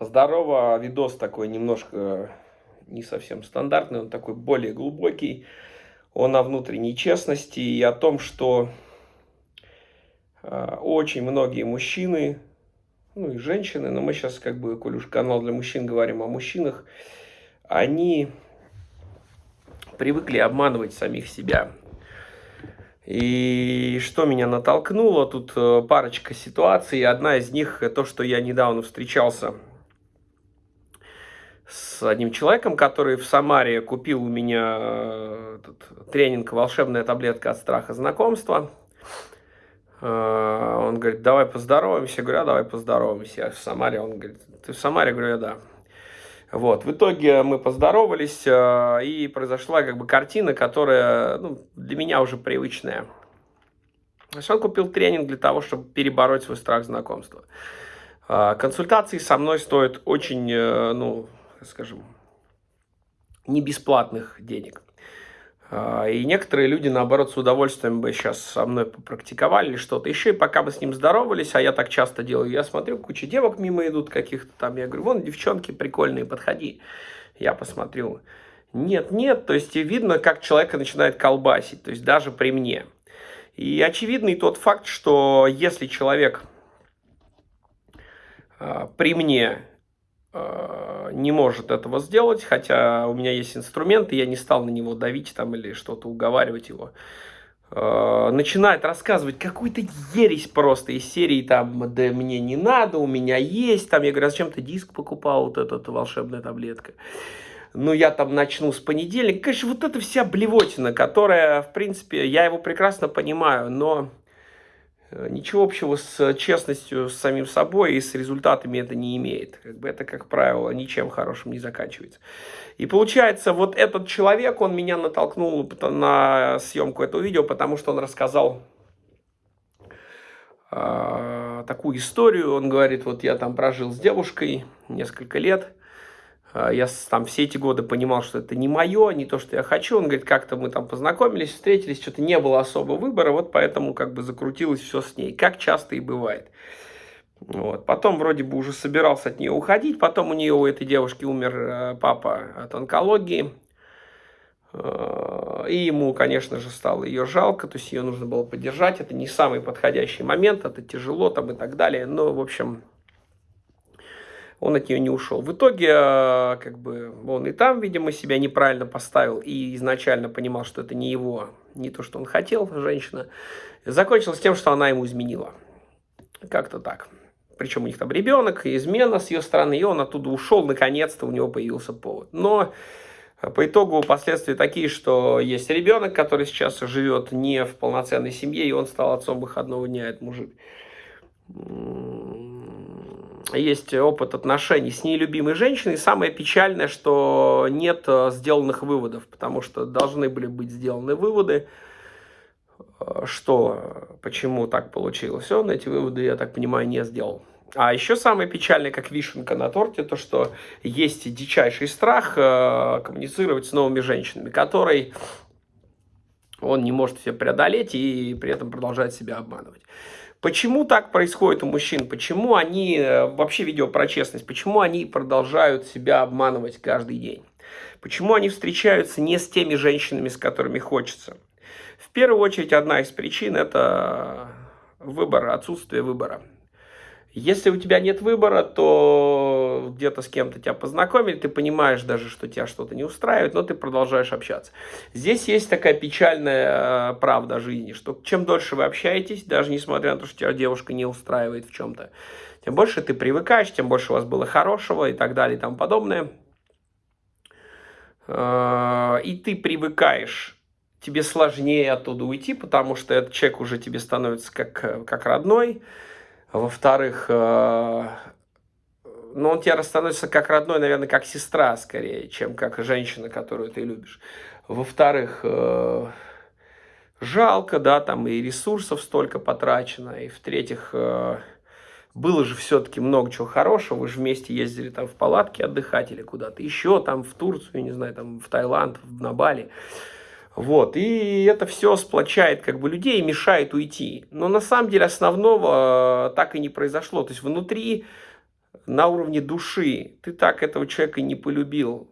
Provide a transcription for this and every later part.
Здорово, видос такой немножко не совсем стандартный, он такой более глубокий. Он о внутренней честности и о том, что э, очень многие мужчины, ну и женщины, но мы сейчас как бы, коль уж канал для мужчин, говорим о мужчинах, они привыкли обманывать самих себя. И что меня натолкнуло, тут э, парочка ситуаций. Одна из них, то, что я недавно встречался с одним человеком, который в Самаре купил у меня э, этот тренинг «Волшебная таблетка от страха знакомства». Э, он говорит, давай поздороваемся. Я говорю, а давай поздороваемся. Я в Самаре. Он говорит, ты в Самаре? Я говорю, да. Вот, в итоге мы поздоровались, э, и произошла как бы картина, которая ну, для меня уже привычная. Есть он купил тренинг для того, чтобы перебороть свой страх знакомства. Консультации со мной стоят очень, ну, скажем, не бесплатных денег. А, и некоторые люди, наоборот, с удовольствием бы сейчас со мной попрактиковали что-то еще. И пока мы с ним здоровались, а я так часто делаю, я смотрю, куча девок мимо идут каких-то там. Я говорю, вон девчонки прикольные, подходи. Я посмотрю. Нет, нет, то есть видно, как человека начинает колбасить, то есть даже при мне. И очевидный тот факт, что если человек э, при мне не может этого сделать, хотя у меня есть инструменты, я не стал на него давить там или что-то уговаривать его. Э, начинает рассказывать какую-то ересь просто из серии там, да мне не надо, у меня есть, там, я говорю, а зачем ты диск покупал, вот эта волшебная таблетка. Ну, я там начну с понедельника. Конечно, вот эта вся блевотина, которая, в принципе, я его прекрасно понимаю, но Э, ничего общего с честностью с самим собой и с результатами это не имеет. Как бы это, как правило, ничем хорошим не заканчивается. И получается, вот этот человек, он меня натолкнул на съемку этого видео, потому что он рассказал э, такую историю. Он говорит, вот я там прожил с девушкой несколько лет, я там все эти годы понимал, что это не мое, не то, что я хочу. Он говорит, как-то мы там познакомились, встретились, что-то не было особо выбора, вот поэтому как бы закрутилось все с ней, как часто и бывает. Вот. Потом вроде бы уже собирался от нее уходить, потом у нее, у этой девушки умер э, папа от онкологии, э, и ему, конечно же, стало ее жалко, то есть ее нужно было поддержать, это не самый подходящий момент, это тяжело там и так далее, но, в общем, он от нее не ушел. В итоге, э, как бы, он и там, видимо, себя неправильно поставил и изначально понимал, что это не его, не то, что он хотел, женщина. Закончилось тем, что она ему изменила. Как-то так. Причем у них там ребенок, измена с ее стороны, и он оттуда ушел, наконец-то у него появился повод. Но по итогу последствия такие, что есть ребенок, который сейчас живет не в полноценной семье, и он стал отцом выходного дня, этот мужик есть опыт отношений с нелюбимой женщиной. самое печальное, что нет э, сделанных выводов, потому что должны были быть сделаны выводы, э, что, почему так получилось. Он эти выводы, я так понимаю, не сделал. А еще самое печальное, как вишенка на торте, то, что есть дичайший страх э, коммуницировать с новыми женщинами, который он не может себе преодолеть и при этом продолжает себя обманывать. Почему так происходит у мужчин? Почему они, э, вообще видео про честность, почему они продолжают себя обманывать каждый день? Почему они встречаются не с теми женщинами, с которыми хочется? В первую очередь, одна из причин – это выбор, отсутствие выбора. Если у тебя нет выбора, то где-то с кем-то тебя познакомили, ты понимаешь даже, что тебя что-то не устраивает, но ты продолжаешь общаться. Здесь есть такая печальная э, правда жизни, что чем дольше вы общаетесь, даже несмотря на то, что тебя девушка не устраивает в чем-то, тем больше ты привыкаешь, тем больше у вас было хорошего и так далее и тому подобное. Э, и ты привыкаешь тебе сложнее оттуда уйти, потому что этот человек уже тебе становится как, как родной. Во-вторых, э, ну, он тебе становится как родной, наверное, как сестра скорее, чем как женщина, которую ты любишь. Во-вторых, э, жалко, да, там и ресурсов столько потрачено. И в-третьих, э, было же все-таки много чего хорошего. Вы же вместе ездили там в палатке отдыхать или куда-то еще, там в Турцию, не знаю, там в Таиланд, на Бали. Вот, и это все сплочает как бы людей и мешает уйти. Но на самом деле основного э, так и не произошло. То есть внутри на уровне души. Ты так этого человека не полюбил.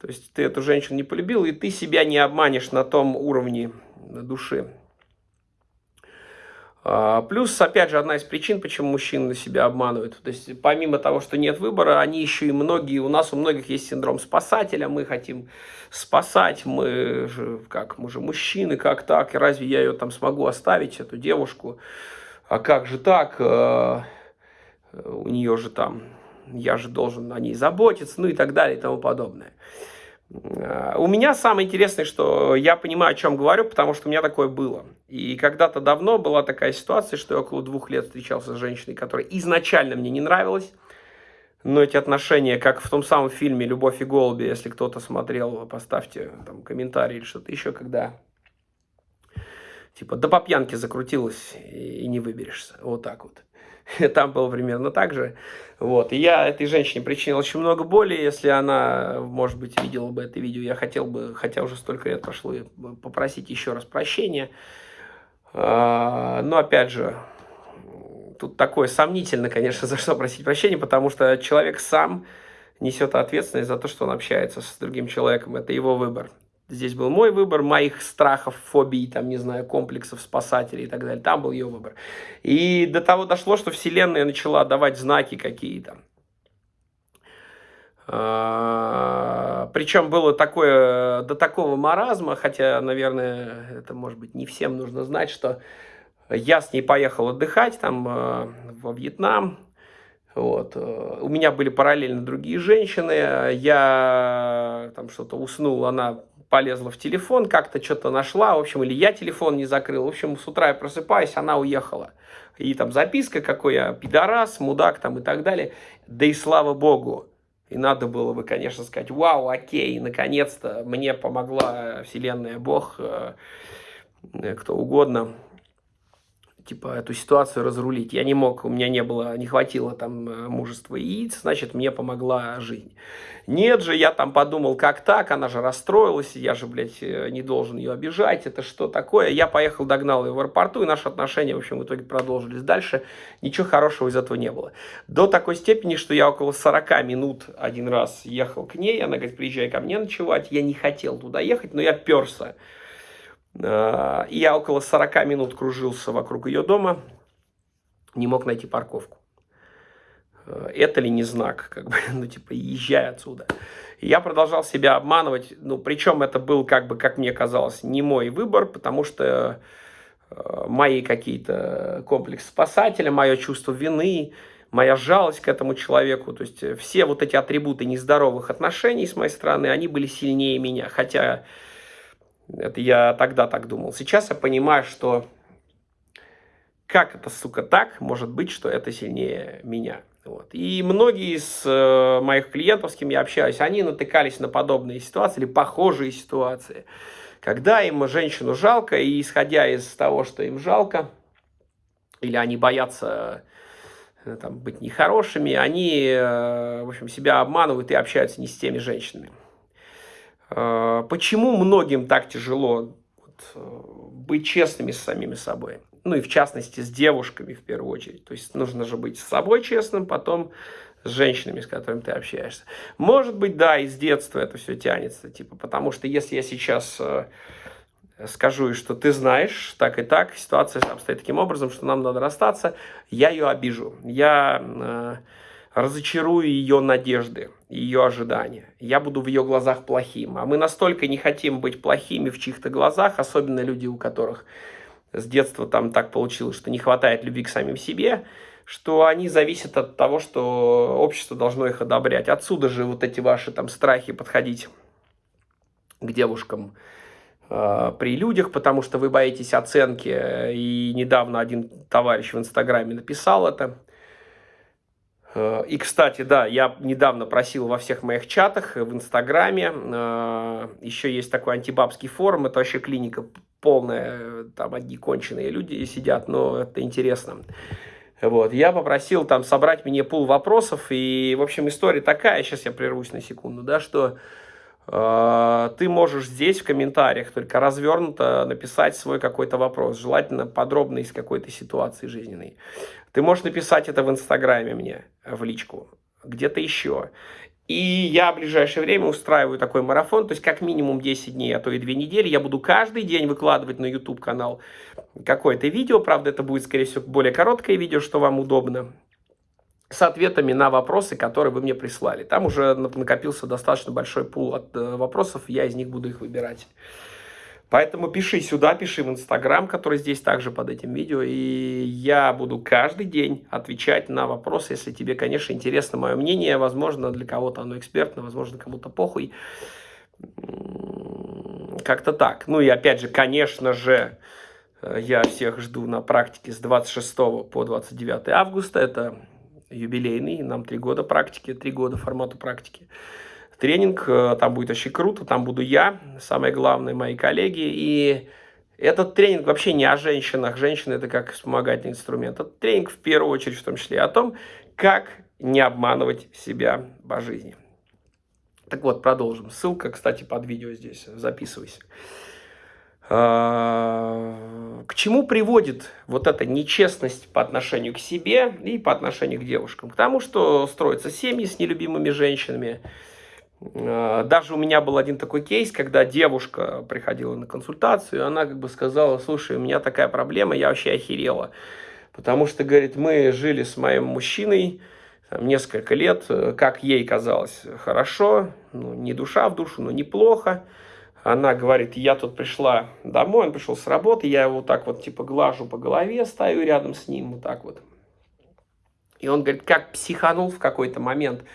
То есть ты эту женщину не полюбил, и ты себя не обманешь на том уровне души. А, плюс, опять же, одна из причин, почему мужчины себя обманывают. То есть, помимо того, что нет выбора, они еще и многие, у нас у многих есть синдром спасателя, мы хотим спасать, мы же, как, мы же мужчины, как так, разве я ее там смогу оставить, эту девушку, а как же так, а, у нее же там, я же должен о ней заботиться, ну и так далее и тому подобное. Э, у меня самое интересное, что я понимаю, о чем говорю, потому что у меня такое было. И когда-то давно была такая ситуация, что я около двух лет встречался с женщиной, которая изначально мне не нравилась. Но эти отношения, как в том самом фильме «Любовь и голуби», если кто-то смотрел, поставьте там комментарий или что-то еще, когда типа до по пьянке закрутилась и не выберешься. Вот так вот. там было примерно так же. Вот. И я этой женщине причинил очень много боли, если она, может быть, видела бы это видео, я хотел бы, хотя уже столько лет прошло, попросить еще раз прощения. А, но, опять же, тут такое сомнительно, конечно, за что просить прощения, потому что человек сам несет ответственность за то, что он общается с другим человеком. Это его выбор. Здесь был мой выбор, моих страхов, фобий, там, не знаю, комплексов, спасателей и так далее. Там был ее выбор. И до того дошло, что Вселенная начала давать знаки какие-то. А, Причем было такое, до такого маразма, хотя, наверное, это, может быть, не всем нужно знать, что я с ней поехал отдыхать там а, во Вьетнам, вот. Э, у меня были параллельно другие женщины, я там что-то уснул, она полезла в телефон, как-то что-то нашла, в общем, или я телефон не закрыл. В общем, с утра я просыпаюсь, она уехала. И там записка, какой я пидорас, мудак там и так далее. Да и слава богу. И надо было бы, конечно, сказать, вау, окей, наконец-то мне помогла Вселенная, Бог, э, кто угодно типа, эту ситуацию разрулить. Я не мог, у меня не было, не хватило там э, мужества яиц, значит, мне помогла жизнь. Нет же, я там подумал, как так, она же расстроилась, я же, блядь, э, не должен ее обижать, это что такое? Я поехал, догнал ее в аэропорту, и наши отношения, в общем, в итоге продолжились дальше. Ничего хорошего из этого не было. До такой степени, что я около 40 минут один раз ехал к ней, она говорит, приезжай ко мне ночевать. Я не хотел туда ехать, но я перся. Э, я около 40 минут кружился вокруг ее дома, не мог найти парковку. Э, это ли не знак, как бы, ну, типа, езжай отсюда. Я продолжал себя обманывать, ну, причем это был, как бы, как мне казалось, не мой выбор, потому что э, мои какие-то комплексы спасателя, мое чувство вины, моя жалость к этому человеку, то есть все вот эти атрибуты нездоровых отношений с моей стороны, они были сильнее меня, хотя это я тогда так думал. Сейчас я понимаю, что как это, сука, так может быть, что это сильнее меня. Вот. И многие из э, моих клиентов, с кем я общаюсь, они натыкались на подобные ситуации или похожие ситуации, когда им женщину жалко, и исходя из того, что им жалко, или они боятся э, там, быть нехорошими, они, э, в общем, себя обманывают и общаются не с теми женщинами. А, почему многим так тяжело э, быть честными с самими собой? Ну и в частности с девушками в первую очередь. То есть нужно же быть с собой честным, потом с женщинами, с которыми ты общаешься. Может быть, да, из детства это все тянется. Типа, потому что если я сейчас э, скажу, что ты знаешь, так и так, ситуация обстоит таким образом, что нам надо расстаться, я ее обижу. Я... Э, разочарую ее надежды, ее ожидания. Я буду в ее глазах плохим. А мы настолько не хотим быть плохими в чьих-то глазах, особенно люди, у которых с детства там так получилось, что не хватает любви к самим себе, что они зависят от того, что общество должно их одобрять. Отсюда же вот эти ваши там страхи подходить к девушкам э, при людях, потому что вы боитесь оценки. И недавно один товарищ в Инстаграме написал это. Э, и, кстати, да, я недавно просил во всех моих чатах, в Инстаграме, э, еще есть такой антибабский форум, это вообще клиника полная, там одни конченые люди сидят, но это интересно. Вот, я попросил там собрать мне пул вопросов, и, в общем, история такая, сейчас я прервусь на секунду, да, что э, ты можешь здесь в комментариях только развернуто написать свой какой-то вопрос, желательно подробно из какой-то ситуации жизненной. Ты можешь написать это в Инстаграме мне, в личку, где-то еще. И я в ближайшее время устраиваю такой марафон, то есть как минимум 10 дней, а то и 2 недели. Я буду каждый день выкладывать на YouTube-канал какое-то видео. Правда, это будет, скорее всего, более короткое видео, что вам удобно. С ответами на вопросы, которые вы мне прислали. Там уже накопился достаточно большой пул от э, вопросов, я из них буду их выбирать. Поэтому пиши сюда, пиши в Инстаграм, который здесь также под этим видео. И я буду каждый день отвечать на вопросы, если тебе, конечно, интересно мое мнение. Возможно, для кого-то оно экспертно, возможно, кому-то похуй. Как-то так. Ну и опять же, конечно же, э, я всех жду на практике с 26 по 29 августа. Это юбилейный, нам три года практики, три года формату практики тренинг, э, там будет очень круто, там буду я, самое главное, мои коллеги, и этот тренинг вообще не о женщинах, женщины это как вспомогательный инструмент, это тренинг в первую очередь в том числе о том, как не обманывать себя по жизни. Так вот, продолжим. Ссылка, кстати, под видео здесь, записывайся. А, к чему приводит вот эта нечестность по отношению к себе и по отношению к девушкам? К тому, что строятся семьи с нелюбимыми женщинами, а, даже у меня был один такой кейс, когда девушка приходила на консультацию, она как бы сказала, слушай, у меня такая проблема, я вообще охерела. Потому что, говорит, мы жили с моим мужчиной там, несколько лет, как ей казалось, хорошо, ну, не душа в душу, но неплохо. Она говорит, я тут пришла домой, он пришел с работы, я его так вот типа глажу по голове, стою рядом с ним, вот так вот. И он говорит, как психанул в какой-то момент –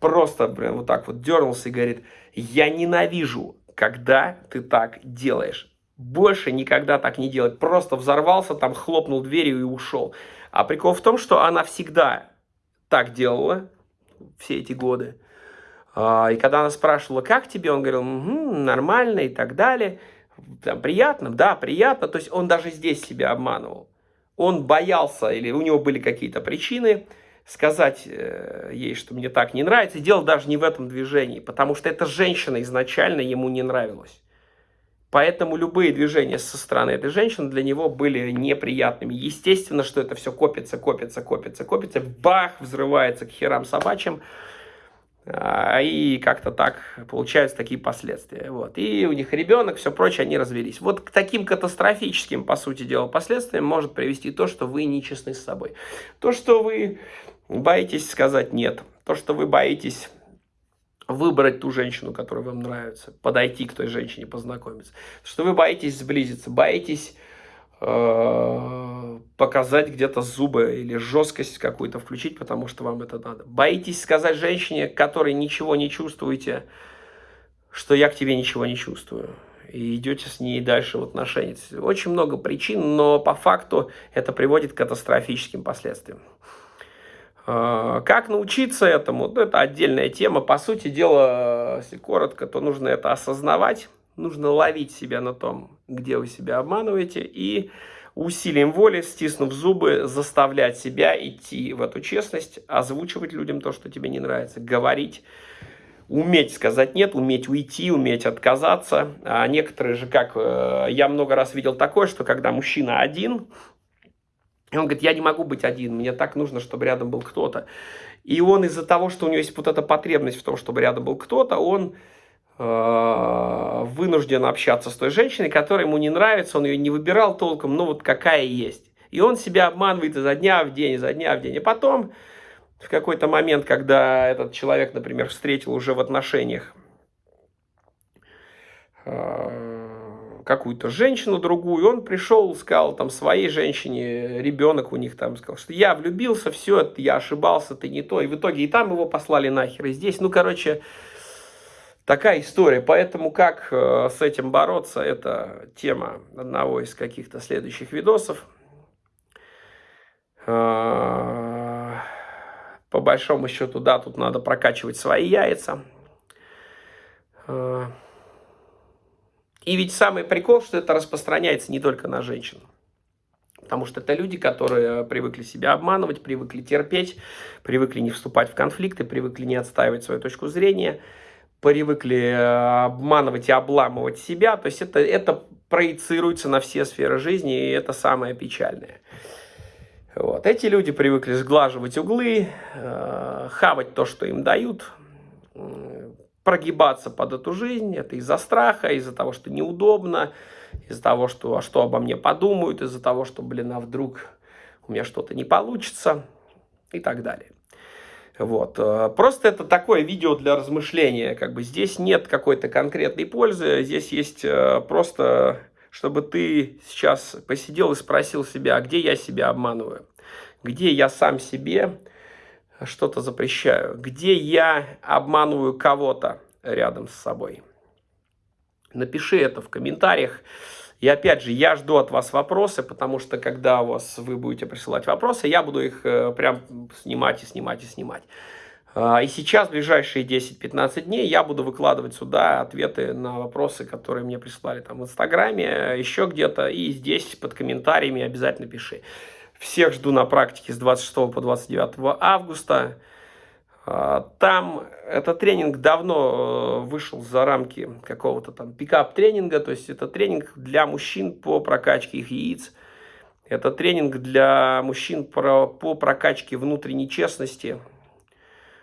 просто, блин, вот так вот дернулся и говорит, я ненавижу, когда ты так делаешь. Больше никогда так не делать. Просто взорвался, там хлопнул дверью и ушел. А прикол в том, что она всегда так делала все эти годы. А, и когда она спрашивала, как тебе, он говорил, угу, нормально и так далее. Там, приятно, да, приятно. То есть он даже здесь себя обманывал. Он боялся или у него были какие-то причины, сказать э, ей, что мне так не нравится. И дело даже не в этом движении, потому что эта женщина изначально ему не нравилась. Поэтому любые движения со стороны этой женщины для него были неприятными. Естественно, что это все копится, копится, копится, копится. Бах, взрывается к херам собачьим. А, и как-то так получаются такие последствия. Вот. И у них ребенок, все прочее, они развелись. Вот к таким катастрофическим, по сути дела, последствиям может привести то, что вы нечестны с собой. То, что вы боитесь сказать «нет», то, что вы боитесь выбрать ту женщину, которая вам нравится, подойти к той женщине, познакомиться, что вы боитесь сблизиться, боитесь показать где-то зубы или жесткость какую-то включить, потому что вам это надо. Боитесь сказать женщине, которой ничего не чувствуете, что я к тебе ничего не чувствую. И идете с ней дальше в отношениях. Очень много причин, но по факту это приводит к катастрофическим последствиям. А, как научиться этому? Ну, это отдельная тема. По сути дела, если коротко, то нужно это осознавать. Нужно ловить себя на том, где вы себя обманываете. И усилием воли, стиснув зубы, заставлять себя идти в эту честность, озвучивать людям то, что тебе не нравится, говорить, уметь сказать нет, уметь уйти, уметь отказаться. А некоторые же, как э, я много раз видел такое, что когда мужчина один, и он говорит, я не могу быть один, мне так нужно, чтобы рядом был кто-то. И он из-за того, что у него есть вот эта потребность в том, чтобы рядом был кто-то, он вынужден общаться с той женщиной, которая ему не нравится, он ее не выбирал толком, но вот какая есть. И он себя обманывает изо дня в день, изо дня в день. И потом, в какой-то момент, когда этот человек, например, встретил уже в отношениях э, какую-то женщину другую, он пришел, сказал там своей женщине, ребенок у них там, сказал, что я влюбился, все, я ошибался, ты не то, и в итоге и там его послали нахер, и здесь, ну, короче, такая история, поэтому как э, с этим бороться, это тема одного из каких-то следующих видосов. Э, по большому счету, да, тут надо прокачивать свои яйца. Э, и ведь самый прикол, что это распространяется не только на женщин. Потому что это люди, которые привыкли себя обманывать, привыкли терпеть, привыкли не вступать в конфликты, привыкли не отстаивать свою точку зрения, привыкли э, обманывать и обламывать себя. То есть это, это проецируется на все сферы жизни, и это самое печальное. Вот. Эти люди привыкли сглаживать углы, э, хавать то, что им дают, прогибаться под эту жизнь. Это из-за страха, из-за того, что неудобно, из-за того, что, а что обо мне подумают, из-за того, что, блин, а вдруг у меня что-то не получится и так далее. Вот. Э, просто это такое видео для размышления. Как бы здесь нет какой-то конкретной пользы. Здесь есть э, просто, чтобы ты сейчас посидел и спросил себя, а где я себя обманываю? Где я сам себе что-то запрещаю? Где я обманываю кого-то рядом с собой? Напиши это в комментариях. И опять же, я жду от вас вопросы, потому что когда у вас вы будете присылать вопросы, я буду их э, прям снимать и снимать и снимать. А, и сейчас, в ближайшие 10-15 дней, я буду выкладывать сюда ответы на вопросы, которые мне прислали там в Инстаграме, еще где-то, и здесь под комментариями обязательно пиши. Всех жду на практике с 26 по 29 августа. А, там этот тренинг давно э, вышел за рамки какого-то там пикап-тренинга, то есть это тренинг для мужчин по прокачке их яиц. Это тренинг для мужчин по прокачке внутренней честности.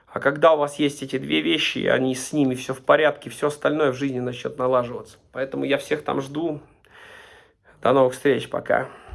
А когда у вас есть эти две вещи, они с ними все в порядке, все остальное в жизни начнет налаживаться. Поэтому я всех там жду. До новых встреч, пока.